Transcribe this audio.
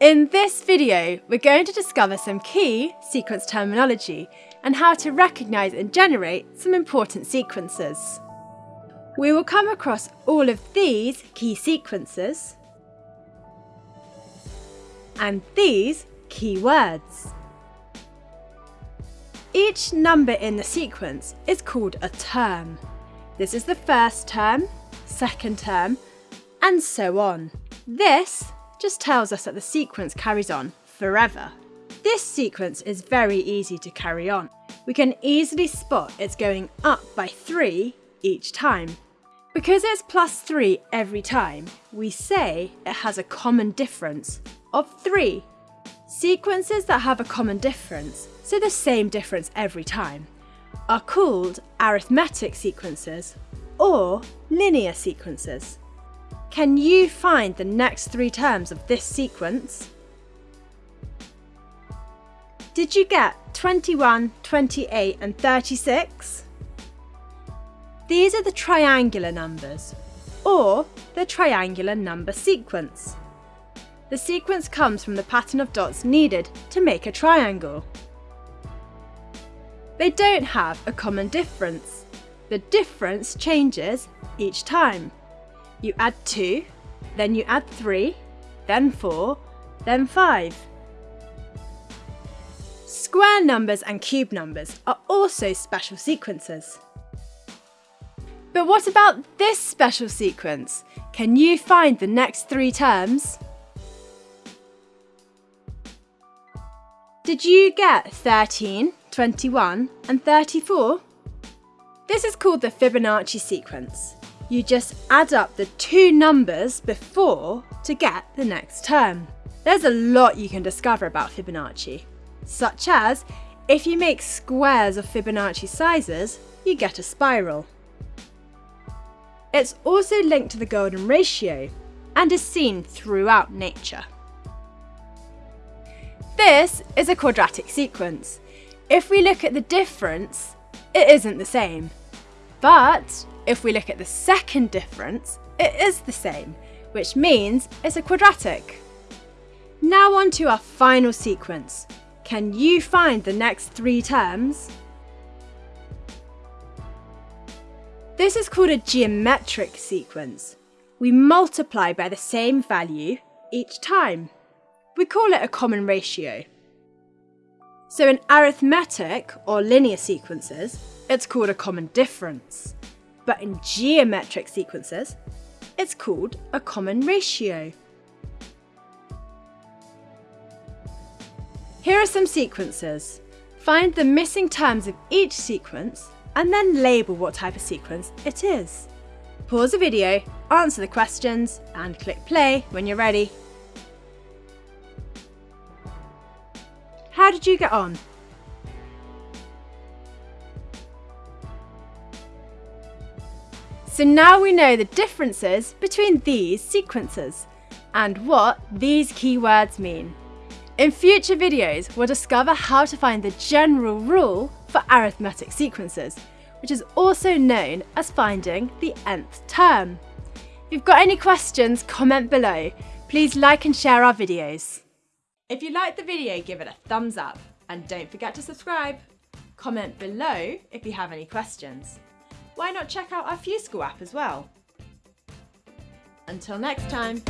In this video, we're going to discover some key sequence terminology and how to recognise and generate some important sequences. We will come across all of these key sequences and these key words. Each number in the sequence is called a term. This is the first term, second term, and so on. This just tells us that the sequence carries on forever. This sequence is very easy to carry on. We can easily spot it's going up by 3 each time. Because it's plus 3 every time, we say it has a common difference of 3. Sequences that have a common difference, so the same difference every time, are called arithmetic sequences or linear sequences. Can you find the next three terms of this sequence? Did you get 21, 28 and 36? These are the triangular numbers, or the triangular number sequence. The sequence comes from the pattern of dots needed to make a triangle. They don't have a common difference. The difference changes each time. You add 2, then you add 3, then 4, then 5. Square numbers and cube numbers are also special sequences. But what about this special sequence? Can you find the next three terms? Did you get 13, 21 and 34? This is called the Fibonacci sequence you just add up the two numbers before to get the next term. There's a lot you can discover about Fibonacci, such as if you make squares of Fibonacci sizes, you get a spiral. It's also linked to the golden ratio and is seen throughout nature. This is a quadratic sequence. If we look at the difference, it isn't the same. But if we look at the second difference, it is the same, which means it's a quadratic. Now on to our final sequence. Can you find the next three terms? This is called a geometric sequence. We multiply by the same value each time. We call it a common ratio. So in arithmetic or linear sequences, it's called a common difference but in geometric sequences, it's called a common ratio. Here are some sequences. Find the missing terms of each sequence and then label what type of sequence it is. Pause the video, answer the questions and click play when you're ready. How did you get on? So now we know the differences between these sequences and what these keywords mean. In future videos, we'll discover how to find the general rule for arithmetic sequences, which is also known as finding the nth term. If you've got any questions, comment below. Please like and share our videos. If you liked the video, give it a thumbs up and don't forget to subscribe. Comment below if you have any questions why not check out our FuseSchool app as well? Until next time.